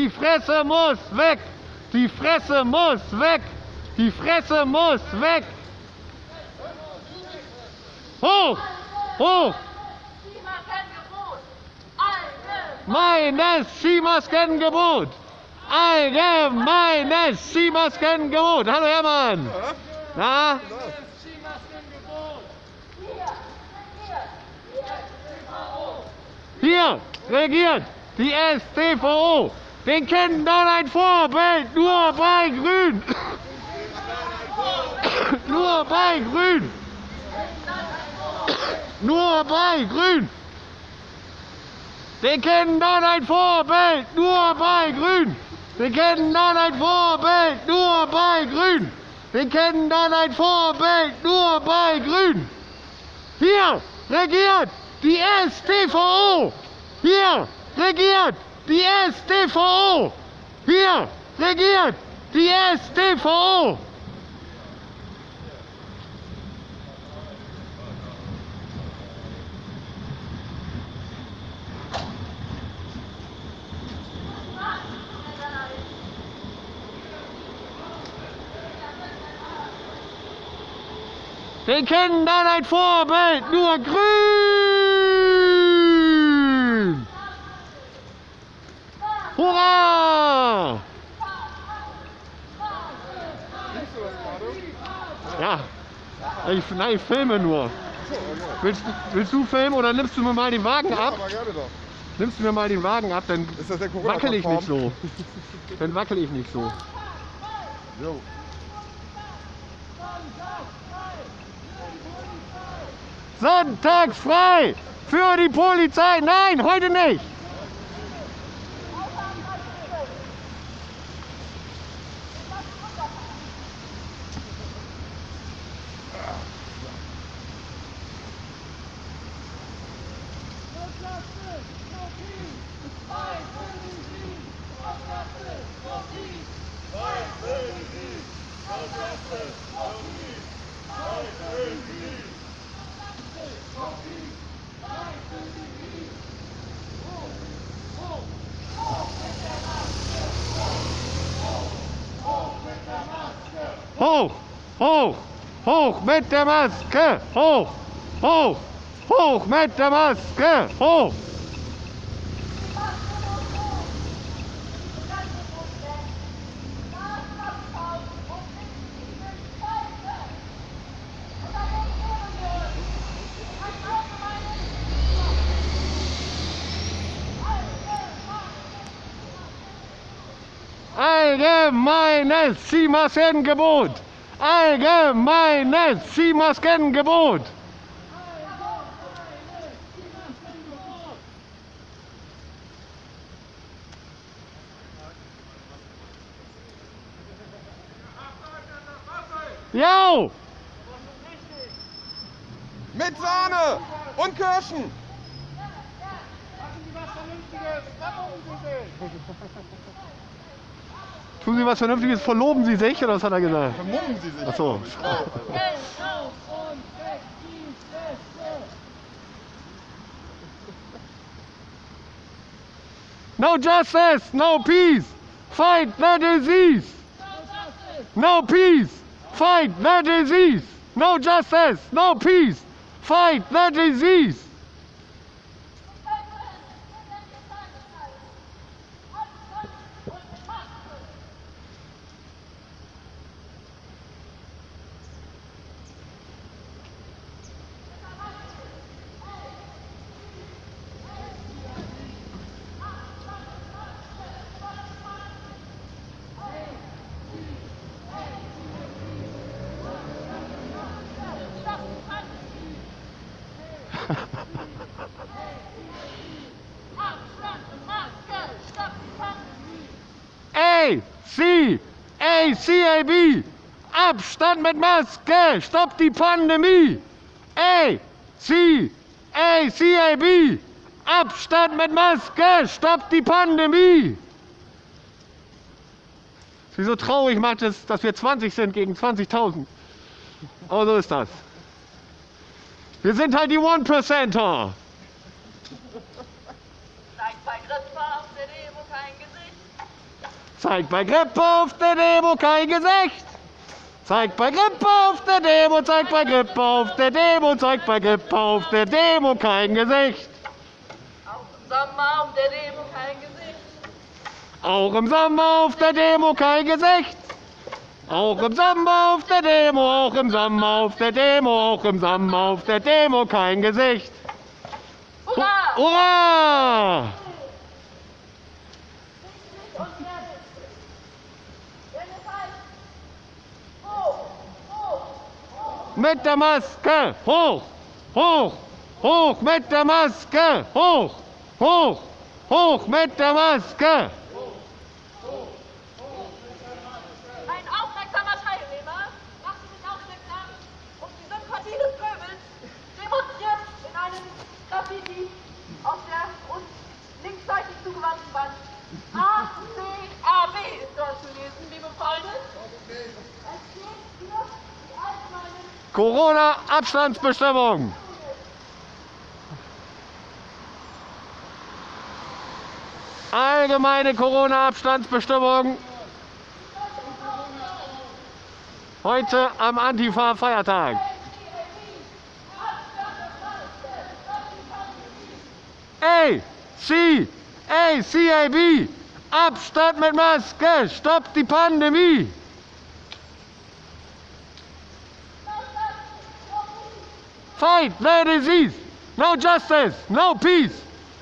Die Fresse muss weg! Die Fresse muss weg! Die Fresse muss weg! Hoch! Hoch! Meines Skimaskengebot! Allgemeines Skimaskengebot! Hallo Hermann! Na? Hier regiert die STVO. Den Kindern ein Vorbild, nur bei Grün. nur bei Grün. nur bei Grün. Den Kindern ein Vorbild, nur bei Grün. Den Kindern ein Vorbild, nur bei Grün. Den Kindern ein Vorbild, nur bei Grün. Hier regiert die STVO. Hier regiert die STVO. Hier regiert die STVO. Den Kindern ein Vorbild, nur grün! Hurra! Ja, ich, nein, ich filme nur. Willst, willst du filmen oder nimmst du mir mal den Wagen ab? Nimmst du mir mal den Wagen ab, dann wackel ich nicht so. Dann wackel ich nicht so. Jo. Sonntags frei für die Polizei. Nein, heute nicht. Hoch, hoch, mit der Maske. Hoch, hoch, hoch mit der Maske. Hoch. Allgemeines Skimaskengebot. Allgemeines Skimaskengebot. Jo! Mit Sahne und Kirschen. Tun Sie was Vernünftiges, verloben Sie sich, oder was hat er gesagt? Vermummen Sie sich. Ach so. No justice, no peace. Fight the disease. No peace. Fight the disease. No justice, no peace. Fight the disease. A, C, A, C, A, B. Abstand mit Maske. Stopp die Pandemie. A, C, A, C, A, B. Abstand mit Maske. Stopp die Pandemie. Sie so traurig macht es, dass wir 20 sind gegen 20.000. Aber so ist das. Wir sind halt die One-Percenter. Zeigt bei Grippe auf der Demo kein Gesicht. Zeigt bei Grippe auf der Demo, zeigt bei Grippe auf der Demo, zeigt bei Grippe auf der Demo kein Gesicht. Auch im Sommer auf der Demo kein Gesicht. Auch im Sommer auf der Demo kein Gesicht. Auch im Sommer auf der Demo, auch im Sommer auf der Demo, auch im Sommer auf der Demo kein Gesicht. Hurra! Hurra! Und fertig. Denn es heißt, hoch, hoch, hoch. Mit der Maske! Hoch, hoch, hoch! Mit der Maske! Hoch, hoch, hoch! Mit der Maske. Ein aufmerksamer Teilnehmer machte sich aufmerksam und die Sympathie des Pöbels demonstriert in einem Graffiti auf der uns linksseitig zugewandten Wand. A, C, A, B ist dort zu lesen, liebe Freunde. Es steht hier die allgemeinen Corona-Abstandsbestimmung. Allgemeine Corona-Abstandsbestimmung. Heute am Antifa-Feiertag. A, C, A, CAB. Abstand mit Maske. Stoppt die Pandemie. Fight the disease. No justice, no peace.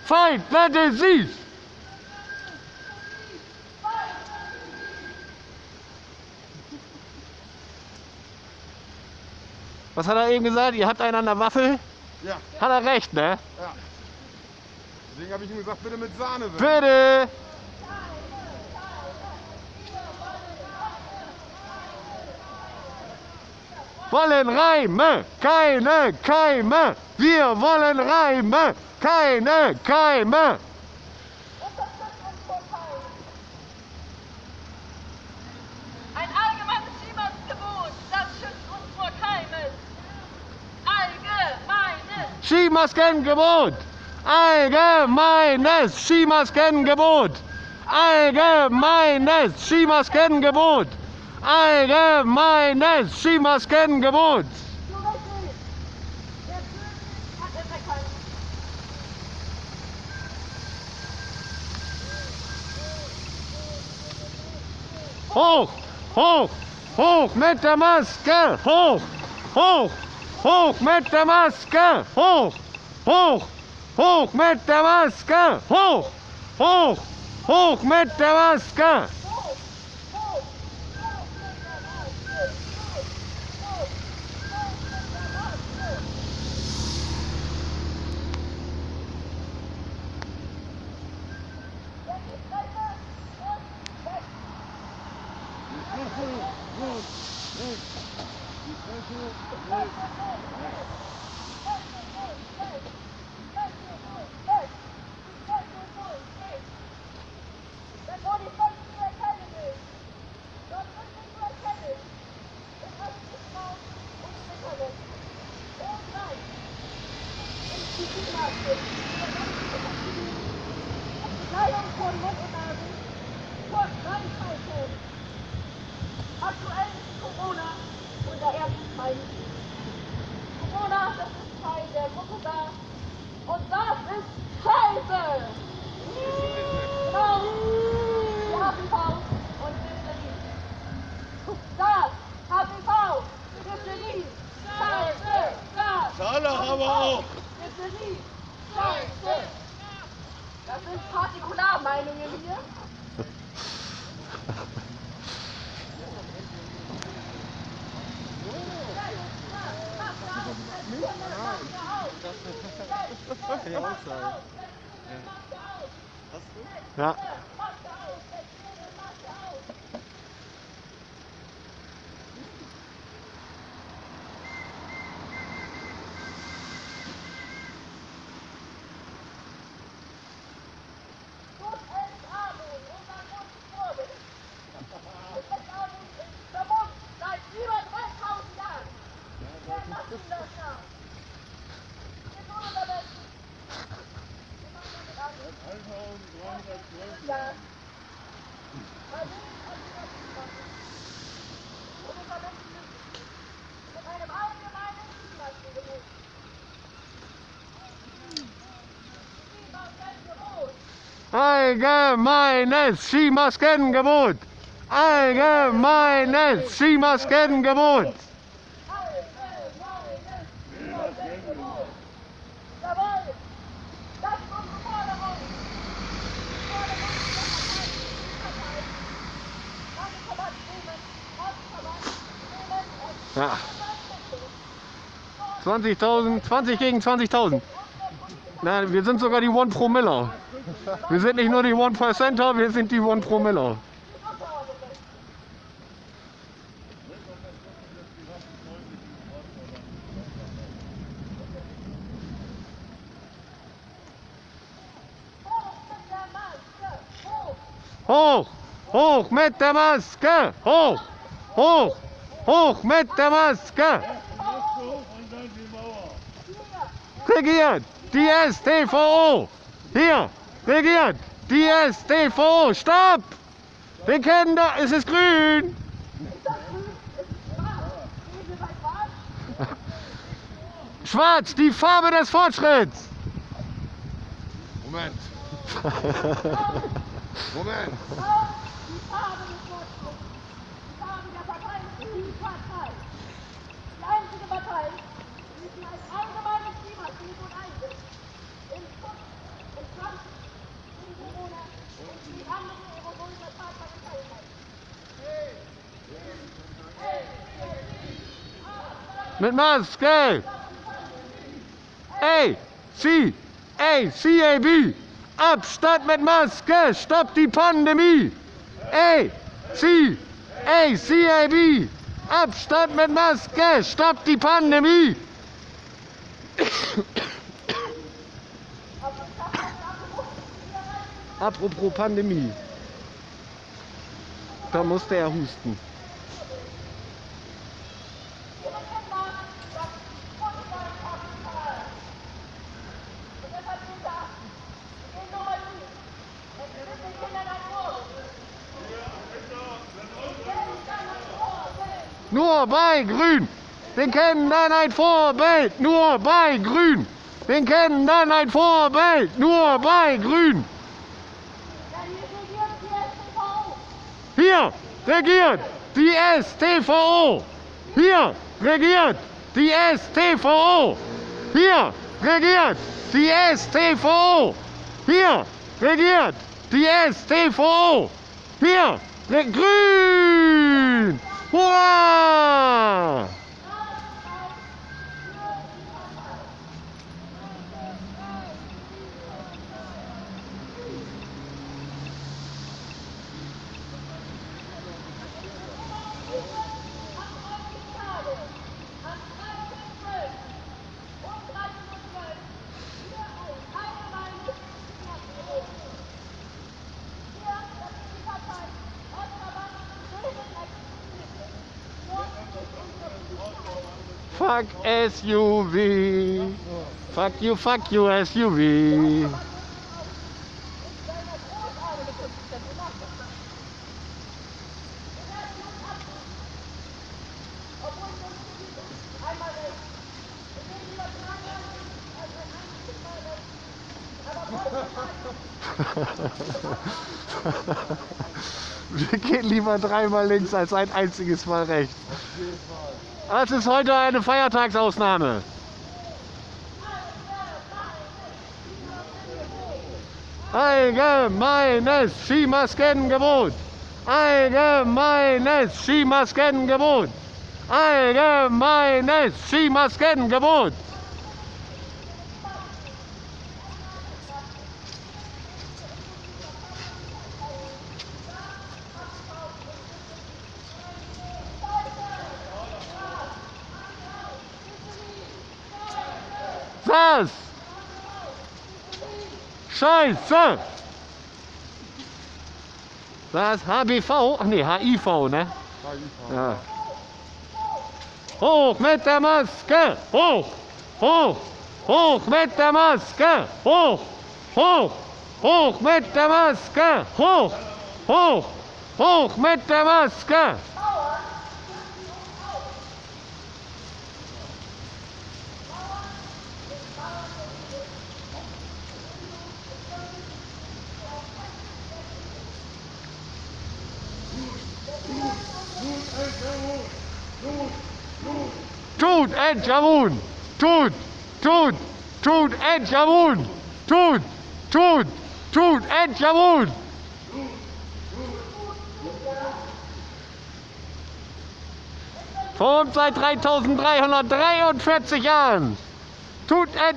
Fight the disease. Was hat er eben gesagt? Ihr habt einen an der Waffel? Ja, Hat er recht, ne? ja. Deswegen habe ich ihm gesagt, bitte mit Sahne. bitte. Wollen Reime, keine Keime. Wir wollen Reime, keine Keime. Ein allgemeines Klimasgebot, das schützt uns vor Keimen. Allgemeines. Skimaskengebot. Allgemeines Skimaskengebot. Allgemeines Skimaskengebot. Allgemeines Skimaskengebot. Hoch, hoch, hoch mit der Maske. Hoch, hoch, hoch mit der Maske. Hoch, hoch, hoch mit der Maske. Hoch, hoch, hoch mit der Maske. Kleidung von Mund und Nase. Kurz reinhalten. Aktuell ist Corona unser erstes Feind. Corona, das ist Teil der Gruppe da. Und das ist Scheiße! Genau! Wir haben V und Diphtherie. Das HPV, Diphtherie, Scheiße, das Scharlach aber auch. Das sind Partikularmeinungen hier. Ja Entatmung, unser Grundvorbild. Entatmung ist vermummt seit über 3000 Jahren. Wir lassen das nach. Wir tun unser Bestes. Wir machen damit alles. Ja. mit einem allgemeinen Klimaschulgebot. Klimaschutzgebot. Allgemeines Skimaskengebot. Allgemeines Skimaskengebot. Ja. 20.000, 20 gegen 20.000. Na, wir sind sogar die One Promiller. Wir sind nicht nur die One Percenter, wir sind die One Promiller. Hoch, hoch mit der Maske, hoch, hoch, hoch mit der Maske. Regiert die STVO. Hier, regiert die STVO. Stopp! Wir kennen da, es ist grün. Schwarz, die Farbe des Fortschritts. Moment. Moment. Die Farbe des Fortschritts. Die Farbe der Partei ist die Partei. Die einzige Partei, die sich als allgemeines Schutz und Kampf Mit Maske. A, C, A, B. Abstand mit Maske. Stopp die Pandemie. A, C, A, B. Abstand mit Maske. Stopp die Pandemie. Apropos Pandemie. Da musste er husten. Den. Nur bei Grün. Wir kennen dann ein Vorbild. Nur bei Grün. Wir kennen dann ein Vorbild. Nur bei Grün. Ja, hier regiert die STVO. Hier regiert die STVO. Hier regiert die STVO. Hier regiert die STVO. Hier regiert Grün. Hurra! Am 13.12. um 13.12 Uhr hier ein allgemeines Klimaschulgebot. Hier, das ist die Partei, Ortsverband Bremen existiert. Nur Fuck SUV. Fuck you, fuck you SUV. Wir gehen lieber dreimal links als ein einziges Mal rechts. Das ist heute eine Feiertagsausnahme. Allgemeines Skimaskengebot. Allgemeines Skimaskengebot. Allgemeines Skimaskengebot. Was? Scheiße! Was? HBV? Ach nee, HIV, ne? Ja. Hoch mit der Maske! Hoch! Hoch! Hoch mit der Maske! Hoch! Hoch! Hoch mit der Maske! Hoch! Hoch! Hoch mit der Maske! Tut El Jamun! Tut! Tut! Tut El Jamun! Tut! Tut! Tut El Jamun! Formt seit 3343 Jahren! Tut El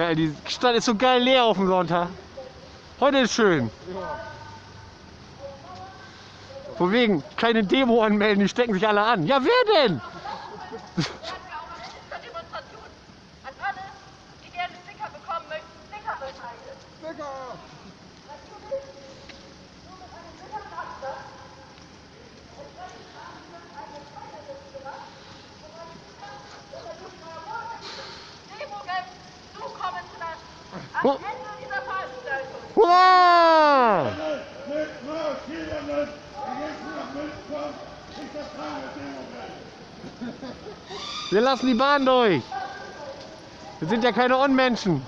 Geil, die Stadt ist so geil leer auf dem Sonntag. Heute ist schön. Von wegen, keine Demo anmelden, die stecken sich alle an. Ja, wer denn? Wir lassen die Bahn durch. Wir sind ja keine Unmenschen.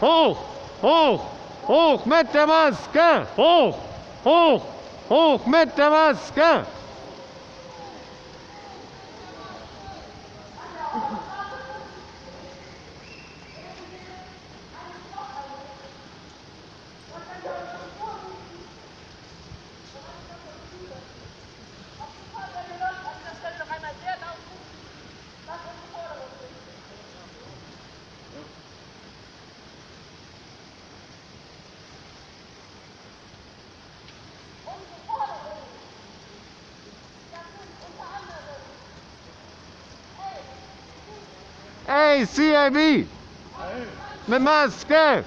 Hoch, hoch, hoch mit der Maske. Hoch, hoch, hoch mit der Maske. Anderem Ey, CIB! Mit Maske!